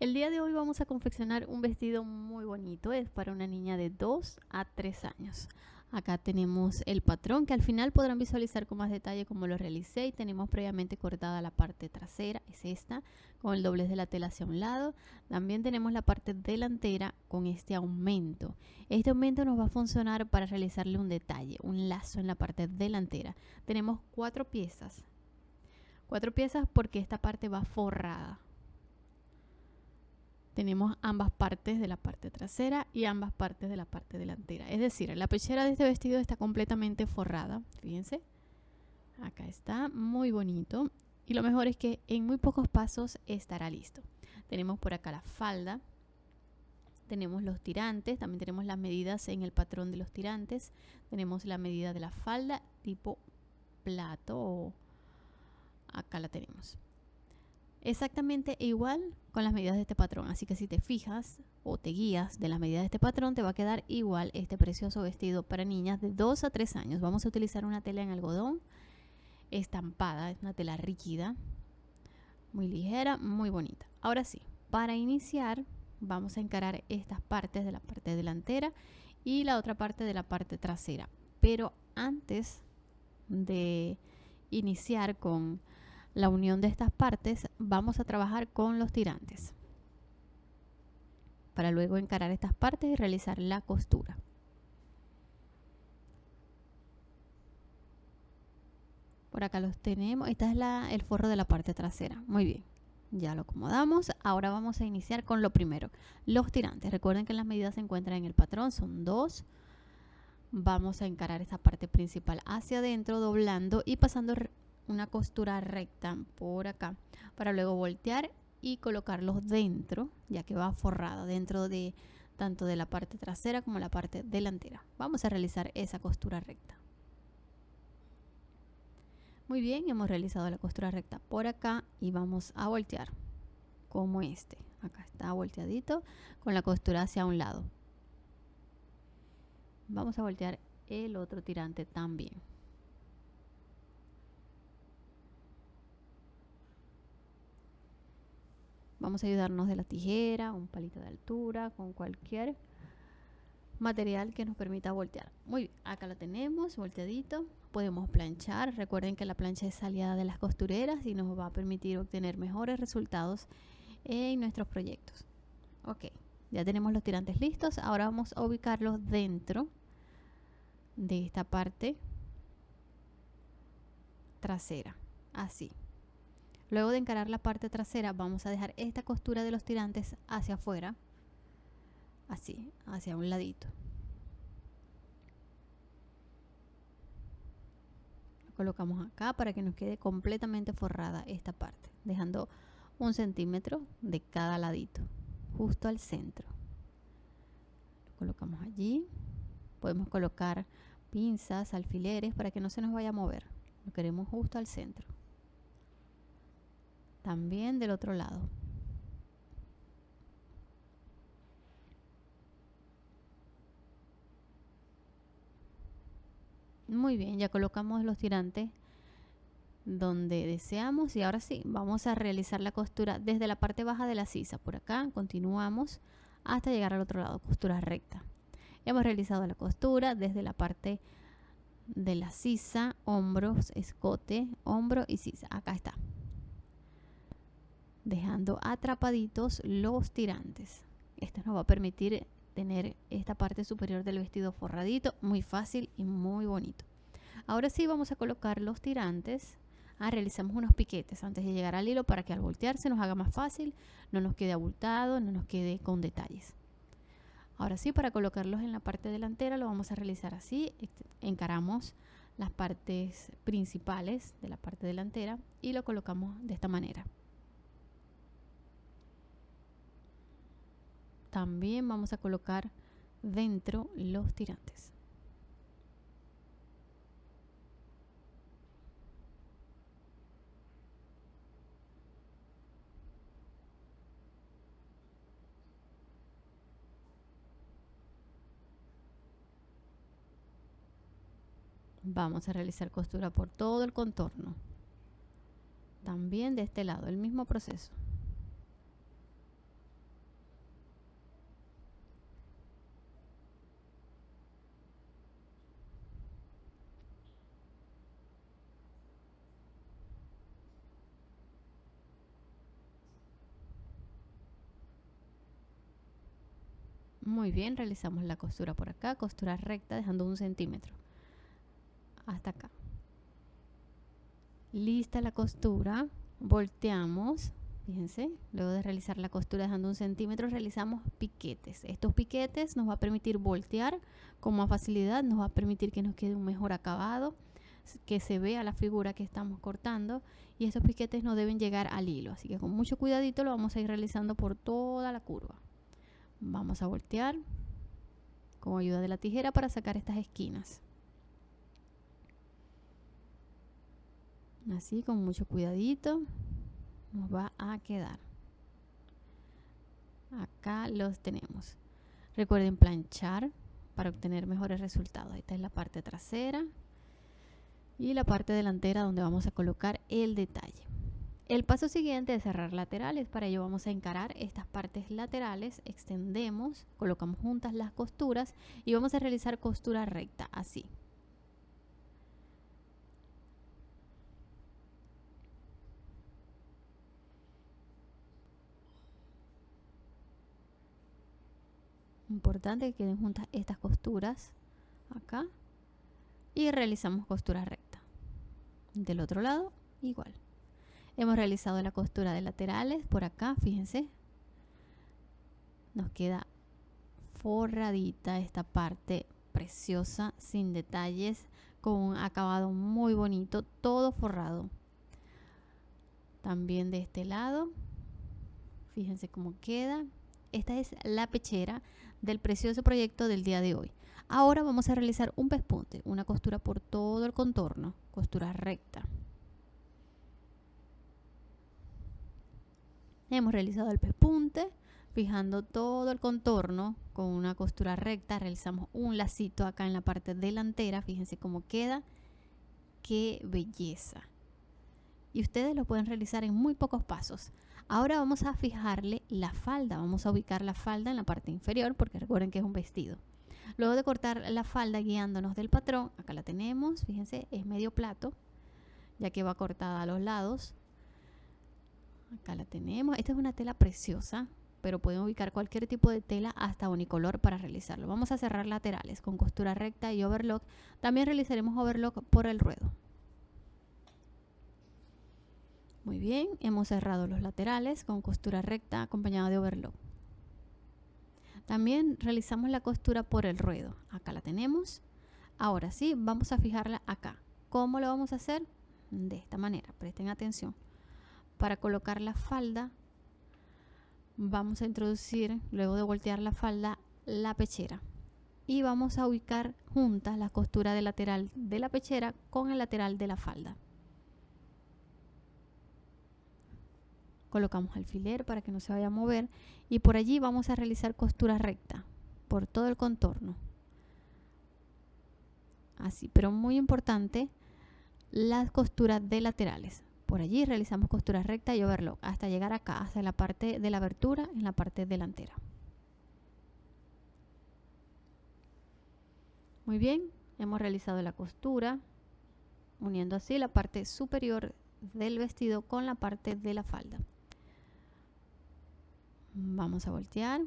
El día de hoy vamos a confeccionar un vestido muy bonito, es para una niña de 2 a 3 años. Acá tenemos el patrón que al final podrán visualizar con más detalle cómo lo realicé y tenemos previamente cortada la parte trasera, es esta, con el doblez de la tela hacia un lado. También tenemos la parte delantera con este aumento. Este aumento nos va a funcionar para realizarle un detalle, un lazo en la parte delantera. Tenemos cuatro piezas. Cuatro piezas porque esta parte va forrada tenemos ambas partes de la parte trasera y ambas partes de la parte delantera. Es decir, la pechera de este vestido está completamente forrada. Fíjense. Acá está, muy bonito. Y lo mejor es que en muy pocos pasos estará listo. Tenemos por acá la falda. Tenemos los tirantes, también tenemos las medidas en el patrón de los tirantes. Tenemos la medida de la falda tipo plato. Acá la tenemos exactamente igual con las medidas de este patrón. Así que si te fijas o te guías de las medidas de este patrón, te va a quedar igual este precioso vestido para niñas de 2 a 3 años. Vamos a utilizar una tela en algodón estampada, es una tela rígida, muy ligera, muy bonita. Ahora sí, para iniciar vamos a encarar estas partes de la parte delantera y la otra parte de la parte trasera. Pero antes de iniciar con la unión de estas partes, vamos a trabajar con los tirantes para luego encarar estas partes y realizar la costura. Por acá los tenemos. Esta es la, el forro de la parte trasera. Muy bien. Ya lo acomodamos. Ahora vamos a iniciar con lo primero. Los tirantes. Recuerden que las medidas se encuentran en el patrón. Son dos. Vamos a encarar esta parte principal hacia adentro, doblando y pasando una costura recta por acá para luego voltear y colocarlos dentro ya que va forrada dentro de tanto de la parte trasera como la parte delantera. Vamos a realizar esa costura recta. Muy bien hemos realizado la costura recta por acá y vamos a voltear como este. Acá está volteadito con la costura hacia un lado. Vamos a voltear el otro tirante también Vamos a ayudarnos de la tijera, un palito de altura, con cualquier material que nos permita voltear. Muy bien, acá lo tenemos, volteadito. Podemos planchar. Recuerden que la plancha es aliada de las costureras y nos va a permitir obtener mejores resultados en nuestros proyectos. Ok, ya tenemos los tirantes listos. Ahora vamos a ubicarlos dentro de esta parte trasera. Así. Luego de encarar la parte trasera vamos a dejar esta costura de los tirantes hacia afuera, así, hacia un ladito. Lo colocamos acá para que nos quede completamente forrada esta parte, dejando un centímetro de cada ladito, justo al centro. Lo colocamos allí. Podemos colocar pinzas, alfileres para que no se nos vaya a mover. Lo queremos justo al centro también del otro lado. Muy bien ya colocamos los tirantes donde deseamos y ahora sí vamos a realizar la costura desde la parte baja de la sisa por acá continuamos hasta llegar al otro lado costura recta. Hemos realizado la costura desde la parte de la sisa hombros escote hombro y sisa acá está dejando atrapaditos los tirantes. Esto nos va a permitir tener esta parte superior del vestido forradito, muy fácil y muy bonito. Ahora sí vamos a colocar los tirantes. Ah, realizamos unos piquetes antes de llegar al hilo para que al voltear se nos haga más fácil, no nos quede abultado, no nos quede con detalles. Ahora sí, para colocarlos en la parte delantera lo vamos a realizar así. Este, encaramos las partes principales de la parte delantera y lo colocamos de esta manera. También vamos a colocar dentro los tirantes. Vamos a realizar costura por todo el contorno. También de este lado, el mismo proceso. Muy bien, realizamos la costura por acá, costura recta dejando un centímetro. Hasta acá. Lista la costura, volteamos, fíjense, luego de realizar la costura dejando un centímetro, realizamos piquetes. Estos piquetes nos va a permitir voltear con más facilidad, nos va a permitir que nos quede un mejor acabado, que se vea la figura que estamos cortando y estos piquetes no deben llegar al hilo, así que con mucho cuidadito lo vamos a ir realizando por toda la curva vamos a voltear con ayuda de la tijera para sacar estas esquinas. Así con mucho cuidadito nos va a quedar. Acá los tenemos. Recuerden planchar para obtener mejores resultados. Esta es la parte trasera y la parte delantera donde vamos a colocar el detalle el paso siguiente es cerrar laterales. Para ello vamos a encarar estas partes laterales, extendemos, colocamos juntas las costuras y vamos a realizar costura recta, así. Importante que queden juntas estas costuras acá y realizamos costura recta. Del otro lado, igual. Hemos realizado la costura de laterales por acá, fíjense. Nos queda forradita esta parte preciosa, sin detalles, con un acabado muy bonito, todo forrado. También de este lado, fíjense cómo queda. Esta es la pechera del precioso proyecto del día de hoy. Ahora vamos a realizar un pespunte, una costura por todo el contorno, costura recta. Hemos realizado el pespunte, fijando todo el contorno con una costura recta. Realizamos un lacito acá en la parte delantera. Fíjense cómo queda. ¡Qué belleza! Y ustedes lo pueden realizar en muy pocos pasos. Ahora vamos a fijarle la falda. Vamos a ubicar la falda en la parte inferior porque recuerden que es un vestido. Luego de cortar la falda guiándonos del patrón, acá la tenemos, fíjense, es medio plato, ya que va cortada a los lados. Acá la tenemos. Esta es una tela preciosa, pero pueden ubicar cualquier tipo de tela hasta unicolor para realizarlo. Vamos a cerrar laterales con costura recta y overlock. También realizaremos overlock por el ruedo. Muy bien, hemos cerrado los laterales con costura recta acompañada de overlock. También realizamos la costura por el ruedo. Acá la tenemos. Ahora sí, vamos a fijarla acá. ¿Cómo lo vamos a hacer? De esta manera, presten atención para colocar la falda vamos a introducir luego de voltear la falda la pechera. Y vamos a ubicar juntas la costura del lateral de la pechera con el lateral de la falda. Colocamos alfiler para que no se vaya a mover y por allí vamos a realizar costura recta por todo el contorno. Así pero muy importante las costuras de laterales por allí realizamos costura recta y overlock hasta llegar acá, hasta la parte de la abertura en la parte delantera. Muy bien, hemos realizado la costura uniendo así la parte superior del vestido con la parte de la falda. Vamos a voltear.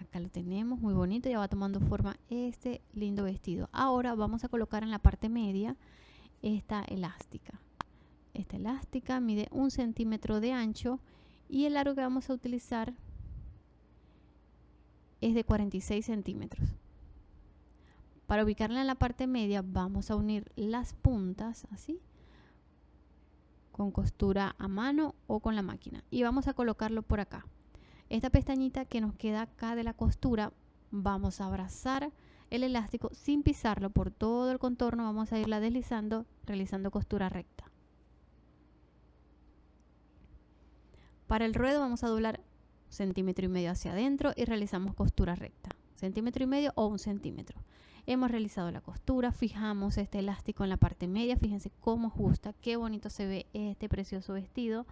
Acá lo tenemos, muy bonito, ya va tomando forma este lindo vestido. Ahora vamos a colocar en la parte media esta elástica. Esta elástica mide un centímetro de ancho y el largo que vamos a utilizar es de 46 centímetros. Para ubicarla en la parte media vamos a unir las puntas así con costura a mano o con la máquina y vamos a colocarlo por acá. Esta pestañita que nos queda acá de la costura vamos a abrazar el elástico sin pisarlo por todo el contorno vamos a irla deslizando realizando costura recta. Para el ruedo vamos a doblar centímetro y medio hacia adentro y realizamos costura recta. Centímetro y medio o un centímetro. Hemos realizado la costura fijamos este elástico en la parte media fíjense cómo ajusta qué bonito se ve este precioso vestido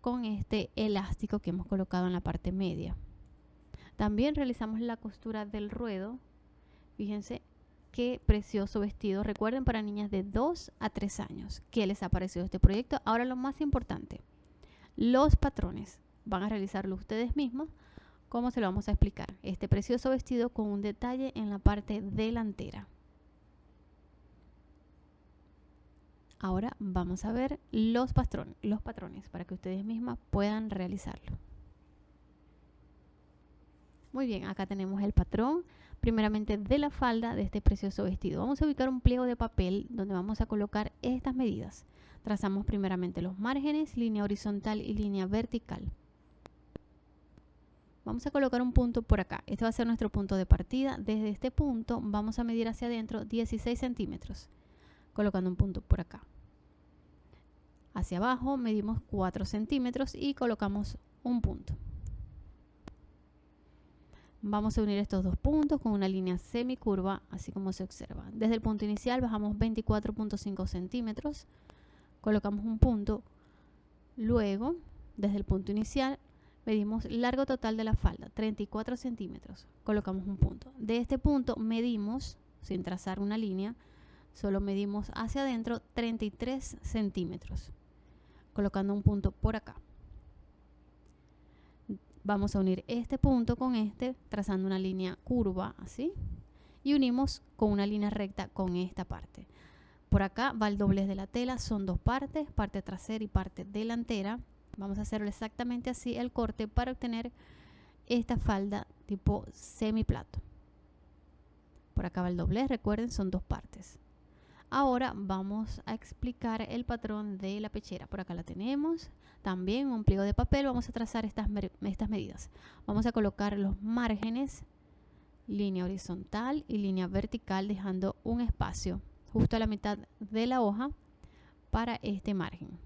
con este elástico que hemos colocado en la parte media. También realizamos la costura del ruedo Fíjense qué precioso vestido. Recuerden para niñas de 2 a 3 años. ¿Qué les ha parecido este proyecto? Ahora lo más importante, los patrones. van a realizarlo ustedes mismos, como se lo vamos a explicar. Este precioso vestido con un detalle en la parte delantera. Ahora vamos a ver los, los patrones para que ustedes mismas puedan realizarlo. Muy bien, acá tenemos el patrón, primeramente de la falda de este precioso vestido. Vamos a ubicar un pliego de papel donde vamos a colocar estas medidas. Trazamos primeramente los márgenes, línea horizontal y línea vertical. Vamos a colocar un punto por acá. Este va a ser nuestro punto de partida. Desde este punto vamos a medir hacia adentro 16 centímetros, colocando un punto por acá. Hacia abajo medimos 4 centímetros y colocamos un punto. Vamos a unir estos dos puntos con una línea semicurva, así como se observa. Desde el punto inicial bajamos 24.5 centímetros, colocamos un punto. Luego, desde el punto inicial, medimos largo total de la falda, 34 centímetros, colocamos un punto. De este punto medimos, sin trazar una línea, solo medimos hacia adentro 33 centímetros, colocando un punto por acá vamos a unir este punto con este trazando una línea curva así y unimos con una línea recta con esta parte. Por acá va el doblez de la tela son dos partes parte trasera y parte delantera. Vamos a hacerlo exactamente así el corte para obtener esta falda tipo semiplato. Por acá va el doblez recuerden son dos partes Ahora vamos a explicar el patrón de la pechera. Por acá la tenemos. También un pliego de papel. Vamos a trazar estas, estas medidas. Vamos a colocar los márgenes, línea horizontal y línea vertical, dejando un espacio justo a la mitad de la hoja para este margen.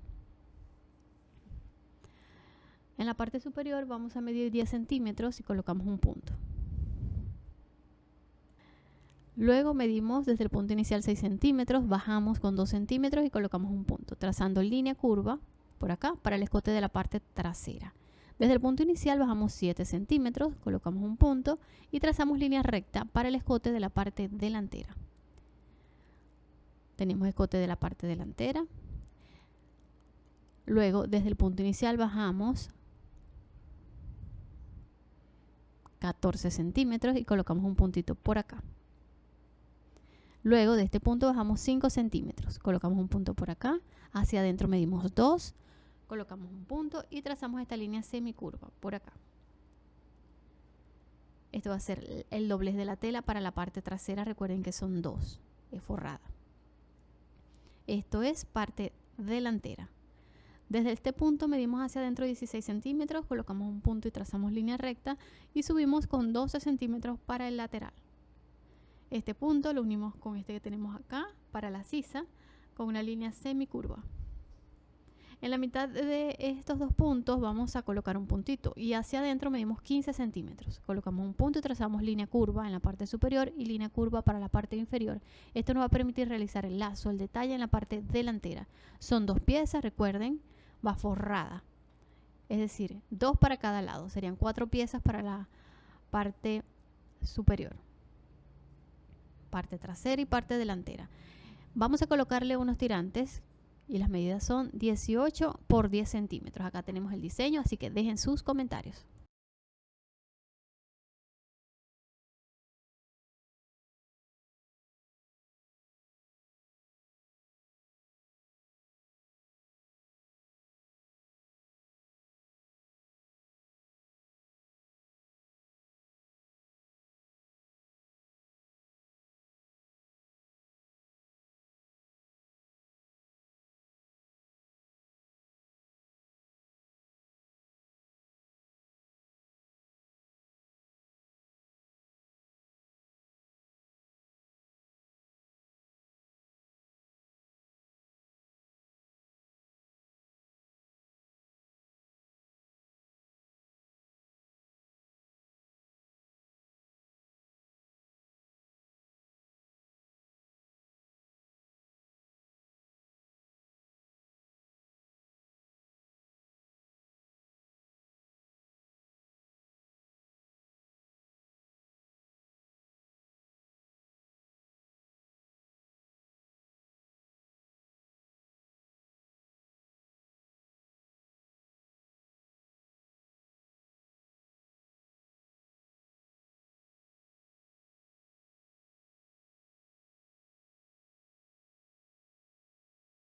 En la parte superior vamos a medir 10 centímetros y colocamos un punto. Luego medimos desde el punto inicial 6 centímetros, bajamos con 2 centímetros y colocamos un punto, trazando línea curva por acá para el escote de la parte trasera. Desde el punto inicial bajamos 7 centímetros, colocamos un punto y trazamos línea recta para el escote de la parte delantera. Tenemos escote de la parte delantera. Luego, desde el punto inicial bajamos 14 centímetros y colocamos un puntito por acá. Luego de este punto bajamos 5 centímetros. Colocamos un punto por acá. Hacia adentro medimos 2. Colocamos un punto y trazamos esta línea semicurva por acá. Esto va a ser el doblez de la tela para la parte trasera. Recuerden que son dos. Es forrada. Esto es parte delantera. Desde este punto medimos hacia adentro 16 centímetros, colocamos un punto y trazamos línea recta y subimos con 12 centímetros para el lateral. Este punto lo unimos con este que tenemos acá para la sisa con una línea semicurva. En la mitad de estos dos puntos vamos a colocar un puntito y hacia adentro medimos 15 centímetros. Colocamos un punto y trazamos línea curva en la parte superior y línea curva para la parte inferior. Esto nos va a permitir realizar el lazo, el detalle en la parte delantera. Son dos piezas, recuerden, va forrada. Es decir, dos para cada lado. Serían cuatro piezas para la parte superior parte trasera y parte delantera. Vamos a colocarle unos tirantes y las medidas son 18 por 10 centímetros. Acá tenemos el diseño, así que dejen sus comentarios.